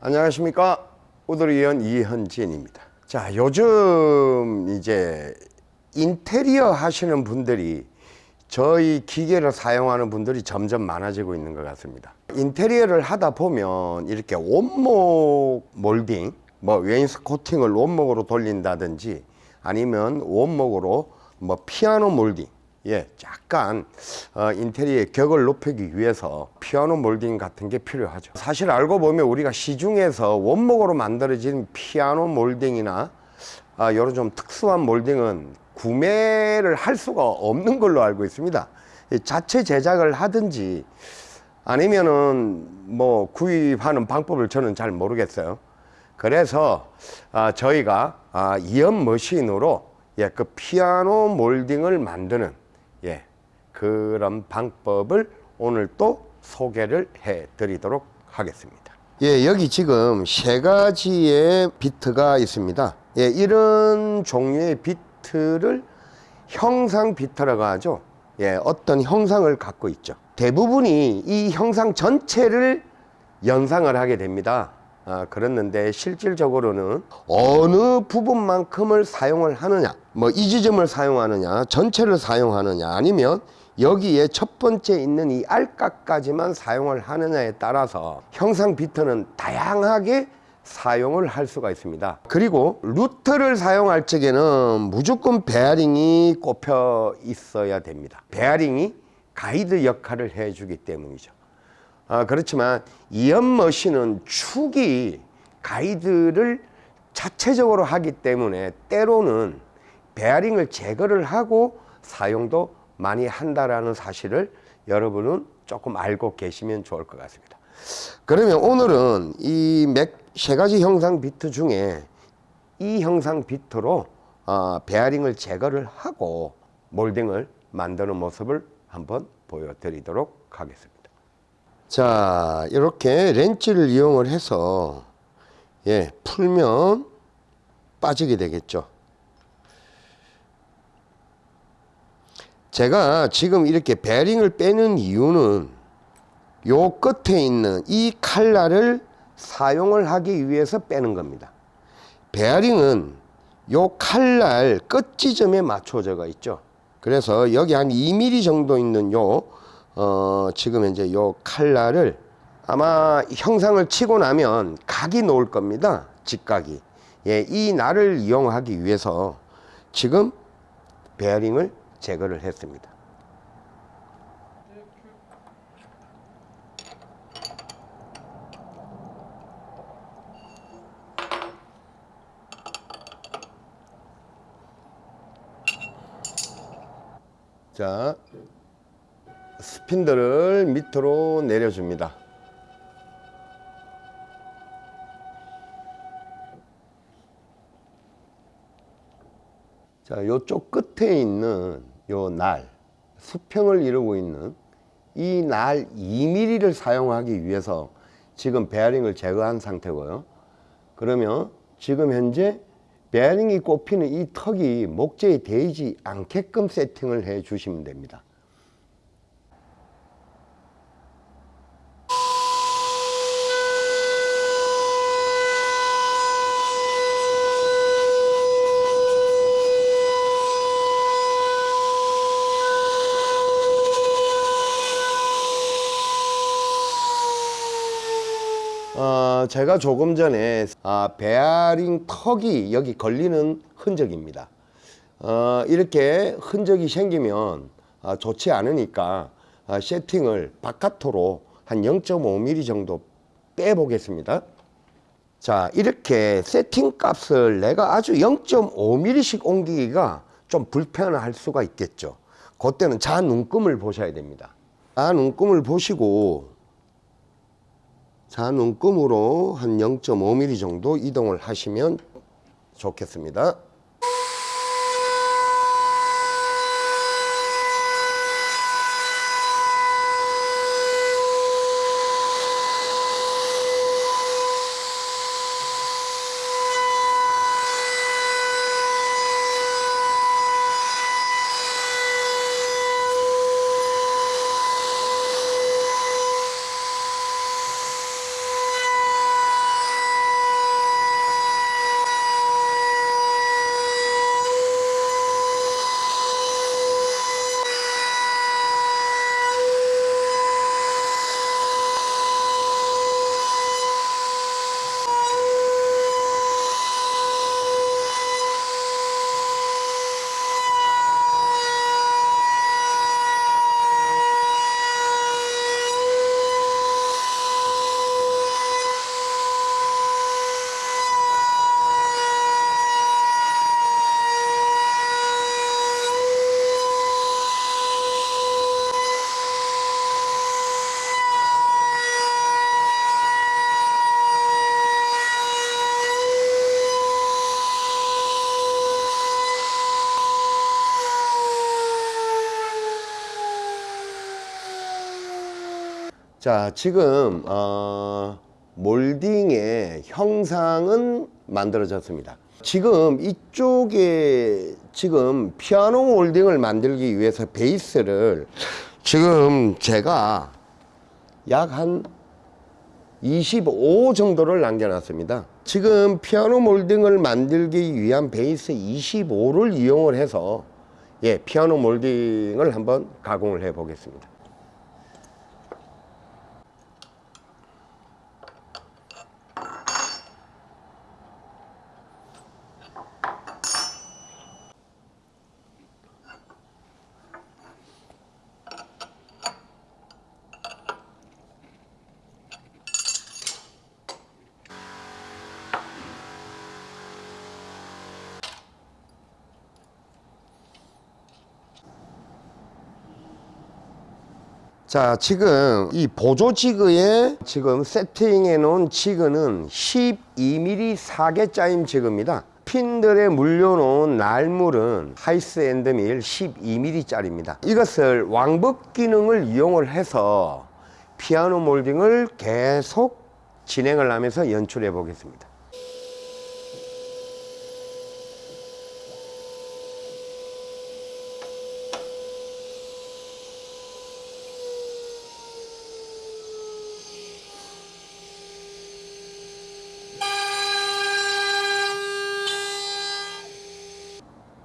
안녕하십니까? 우드리언 이현진입니다. 자 요즘 이제 인테리어 하시는 분들이 저희 기계를 사용하는 분들이 점점 많아지고 있는 것 같습니다 인테리어를 하다 보면 이렇게 원목 몰딩 뭐 wainscoting을 원목으로 돌린다든지 아니면 원목으로 뭐 피아노 몰딩 예, 약간 어, 인테리어의 격을 높이기 위해서 피아노 몰딩 같은 게 필요하죠. 사실 알고 보면 우리가 시중에서 원목으로 만들어진 피아노 몰딩이나 아, 이런 좀 특수한 몰딩은 구매를 할 수가 없는 걸로 알고 있습니다. 자체 제작을 하든지 아니면은 뭐 구입하는 방법을 저는 잘 모르겠어요. 그래서 아, 저희가 아, 이연 머신으로 예, 그 피아노 몰딩을 만드는 예, 그런 방법을 오늘 또 소개를 해 드리도록 하겠습니다. 예, 여기 지금 세 가지의 비트가 있습니다. 예, 이런 종류의 비트를 형상 비트라고 하죠. 예, 어떤 형상을 갖고 있죠 대부분이 이 형상 전체를 연상을 하게 됩니다. 아, 그랬는데 실질적으로는 어느 부분만큼을 사용을 하느냐 뭐 이 지점을 사용하느냐 전체를 사용하느냐 아니면 여기에 첫 번째 있는 이 알까까지만 사용을 하느냐에 따라서 형상 비트는 다양하게 사용을 할 수가 있습니다. 그리고 루터를 사용할 적에는 무조건 베어링이 꼽혀 있어야 됩니다. 베어링이 가이드 역할을 해주기 때문이죠. 아, 그렇지만 이연머신은 축이 가이드를 자체적으로 하기 때문에 때로는 베어링을 제거를 하고 사용도 많이 한다라는 사실을 여러분은 조금 알고 계시면 좋을 것 같습니다. 그러면 오늘은 이 세 가지 형상 비트 중에 이 형상 비트로 어, 베어링을 제거를 하고 몰딩을 만드는 모습을 한번 보여드리도록 하겠습니다. 자 이렇게 렌치를 이용을 해서 예 풀면 빠지게 되겠죠. 제가 지금 이렇게 베어링을 빼는 이유는 요 끝에 있는 이 칼날을 사용을 하기 위해서 빼는 겁니다. 베어링은 요 칼날 끝 지점에 맞춰져 가 있죠 그래서 여기 한 2mm 정도 있는 요 어, 지금 이제 요 칼날을 아마 형상을 치고 나면 각이 놓을 겁니다. 직각이. 예, 이 날을 이용하기 위해서 지금 베어링을 제거를 했습니다. 자, 스핀들을 밑으로 내려줍니다. 자 요쪽 끝에 있는 요 날 수평을 이루고 있는 이 날 2mm를 사용하기 위해서 지금 베어링을 제거한 상태고요. 그러면 지금 현재 베어링이 꼽히는 이 턱이 목재에 대이지 않게끔 세팅을 해 주시면 됩니다 어, 제가 조금 전에 아, 베어링 턱이 여기 걸리는 흔적입니다. 어, 이렇게 흔적이 생기면 아, 좋지 않으니까 아, 세팅을 바깥으로 한 0.5mm 정도 빼 보겠습니다. 자 이렇게 세팅 값을 내가 아주 0.5mm씩 옮기기가 좀 불편할 수가 있겠죠. 그때는 자 눈금을 보셔야 됩니다. 자 눈금을 보시고 자 눈금으로 한 0.5mm 정도 이동을 하시면 좋겠습니다 자, 지금 어, 몰딩의 형상은 만들어졌습니다. 지금 이쪽에 지금 피아노 몰딩을 만들기 위해서 베이스를 지금 제가 약 한 25 정도를 남겨놨습니다. 지금 피아노 몰딩을 만들기 위한 베이스 25를 이용을 해서 예, 피아노 몰딩을 한번 가공을 해 보겠습니다. 자, 지금 이 보조 지그에 지금 세팅해 놓은 지그는 12mm 4개 짜임 지그입니다. 핀들에 물려놓은 날물은 하이스 앤드밀 12mm 짜리입니다. 이것을 왕복 기능을 이용을 해서 피아노 몰딩을 계속 진행을 하면서 연출해 보겠습니다.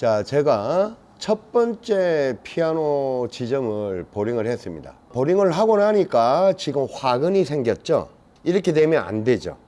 자, 제가 첫 번째 피아노 지점을 보링을 했습니다. 보링을 하고 나니까 지금 화근이 생겼죠. 이렇게 되면 안 되죠.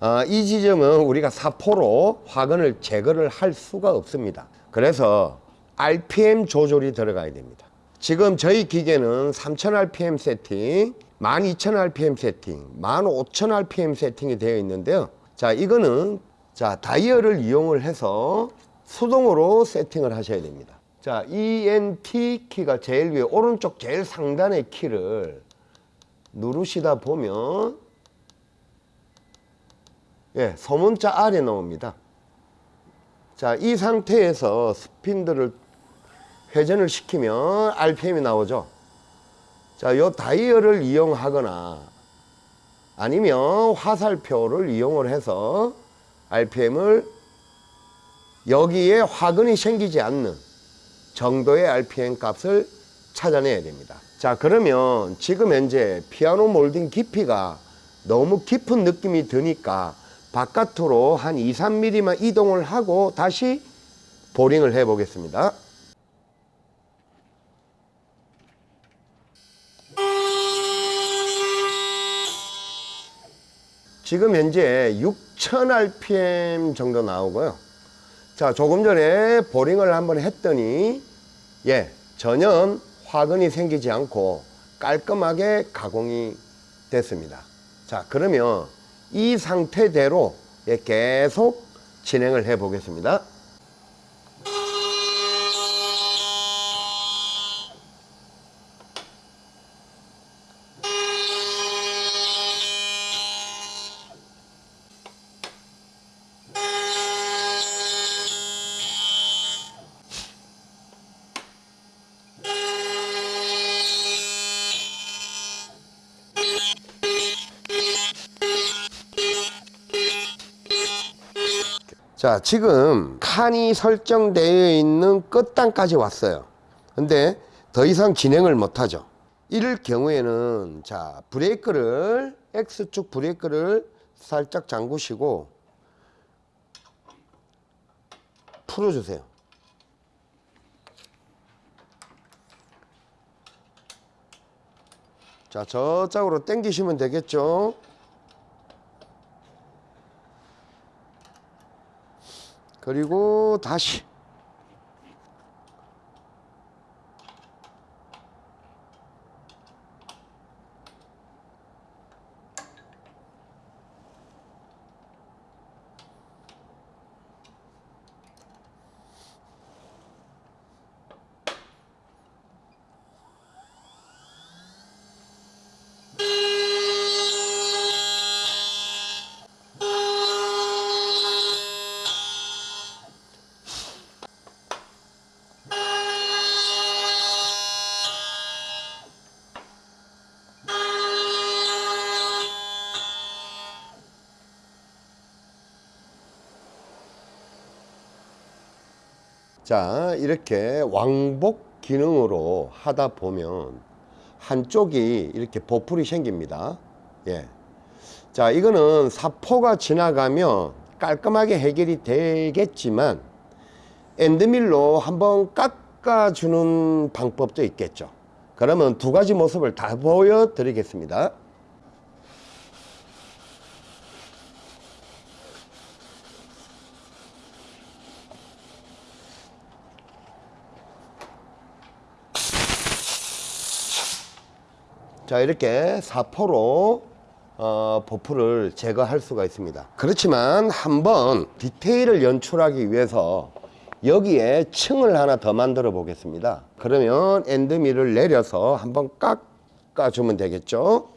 아, 이 지점은 우리가 사포로 화근을 제거를 할 수가 없습니다. 그래서 RPM 조절이 들어가야 됩니다. 지금 저희 기계는 3000rpm 세팅, 12000rpm 세팅, 15000rpm 세팅이 되어 있는데요. 자, 이거는 자, 다이얼을 이용을 해서 수동으로 세팅을 하셔야 됩니다. 자, ENT 키가 제일 위에 오른쪽 제일 상단의 키를 누르시다 보면 예, 소문자 아래 나옵니다. 자, 이 상태에서 스핀들을 회전을 시키면 RPM이 나오죠. 자, 요 다이얼을 이용하거나 아니면 화살표를 이용을 해서 RPM을 여기에 화근이 생기지 않는 정도의 RPM 값을 찾아내야 됩니다. 자, 그러면 지금 현재 피아노 몰딩 깊이가 너무 깊은 느낌이 드니까 바깥으로 한 2, 3mm만 이동을 하고 다시 보링을 해 보겠습니다. 지금 현재 6000rpm 정도 나오고요. 자, 조금 전에 보링을 한번 했더니 예, 전혀 화근이 생기지 않고 깔끔하게 가공이 됐습니다. 자, 그러면 이 상태대로 예, 계속 진행을 해 보겠습니다. 지금 칸이 설정되어 있는 끝단까지 왔어요. 근데 더 이상 진행을 못 하죠. 이럴 경우에는 자, 브레이크를 X축 브레이크를 살짝 잠그시고 풀어 주세요. 자, 저쪽으로 당기시면 되겠죠? 그리고 다시 자 이렇게 왕복 기능으로 하다 보면 한쪽이 이렇게 보풀이 생깁니다. 예. 자 이거는 사포가 지나가면 깔끔하게 해결이 되겠지만 엔드밀로 한번 깎아주는 방법도 있겠죠. 그러면 두 가지 모습을 다 보여드리겠습니다 자 이렇게 사포로 어, 보풀을 제거할 수가 있습니다. 그렇지만 한번 디테일을 연출하기 위해서 여기에 층을 하나 더 만들어 보겠습니다. 그러면 엔드밀을 내려서 한번 깎아 주면 되겠죠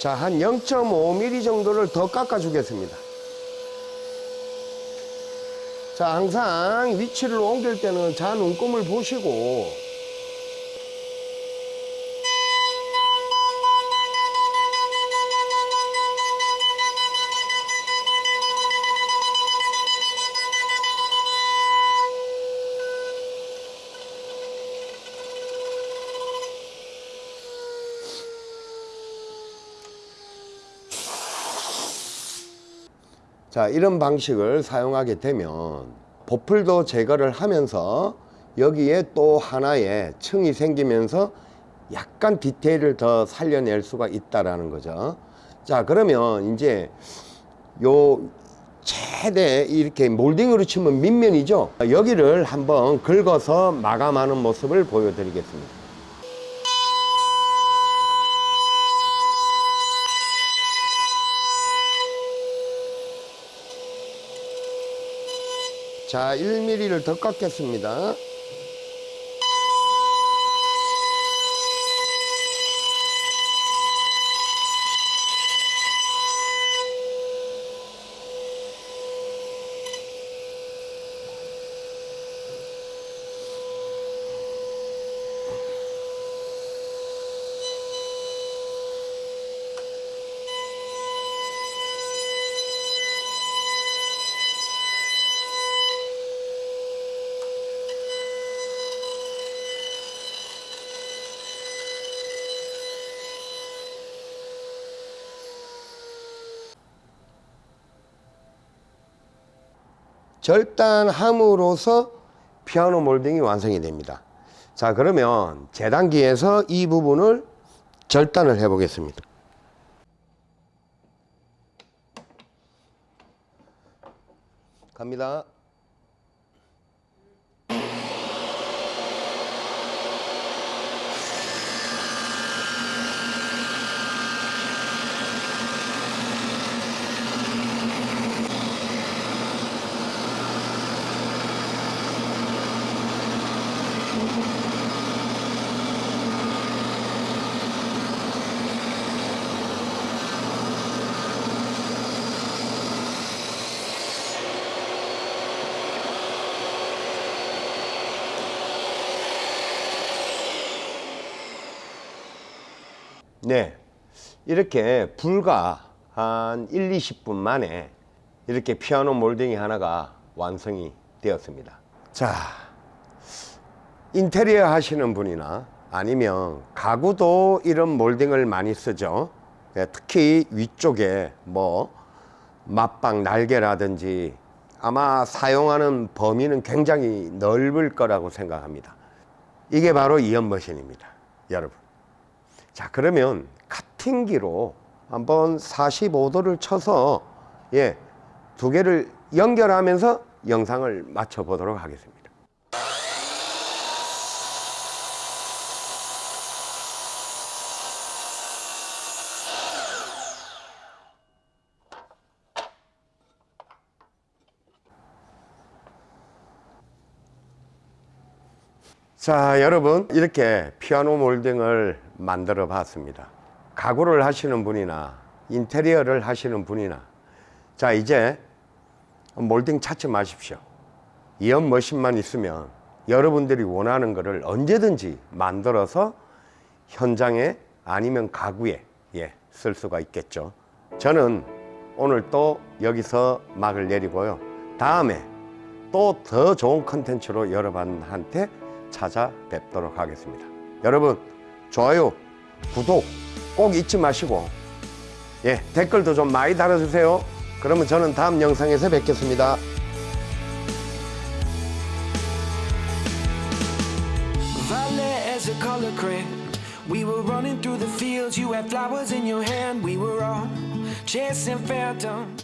자, 한 0.5mm 정도를 더 깎아 주겠습니다. 자, 항상 위치를 옮길 때는 자 눈금을 보시고 자 이런 방식을 사용하게 되면 보풀도 제거를 하면서 여기에 또 하나의 층이 생기면서 약간 디테일을 더 살려낼 수가 있다라는 거죠. 자 그러면 이제 요 최대 이렇게 몰딩으로 치면 밑면이죠? 여기를 한번 긁어서 마감하는 모습을 보여드리겠습니다 자 1mm를 더 깎겠습니다 절단함으로써 피아노 몰딩이 완성이 됩니다. 자 그러면 재단기에서 이 부분을 절단을 해 보겠습니다. 갑니다 네. 이렇게 불과 한 1, 20분 만에 이렇게 피아노 몰딩이 하나가 완성이 되었습니다. 자 인테리어 하시는 분이나 아니면 가구도 이런 몰딩을 많이 쓰죠. 예, 특히 위쪽에 뭐 맞방 날개라든지 아마 사용하는 범위는 굉장히 넓을 거라고 생각합니다. 이게 바로 이연머신입니다. 여러분 자 그러면 카팅기로 한번 45도를 쳐서 예, 두 개를 연결하면서 영상을 맞춰 보도록 하겠습니다. 자 여러분 이렇게 피아노 몰딩을 만들어 봤습니다 가구를 하시는 분이나 인테리어를 하시는 분이나 자 이제 몰딩 찾지 마십시오. 이연 머신만 있으면 여러분들이 원하는 것을 언제든지 만들어서 현장에 아니면 가구에 예, 쓸 수가 있겠죠. 저는 오늘 또 여기서 막을 내리고요. 다음에 또 더 좋은 컨텐츠로 여러분한테 찾아뵙도록 하겠습니다. 여러분 좋아요, 구독 꼭 잊지 마시고 예, 댓글도 좀 많이 달아주세요. 그러면 저는 다음 영상에서 뵙겠습니다. We were running through the fields, you had flowers in your hand. We were all chasing phantoms.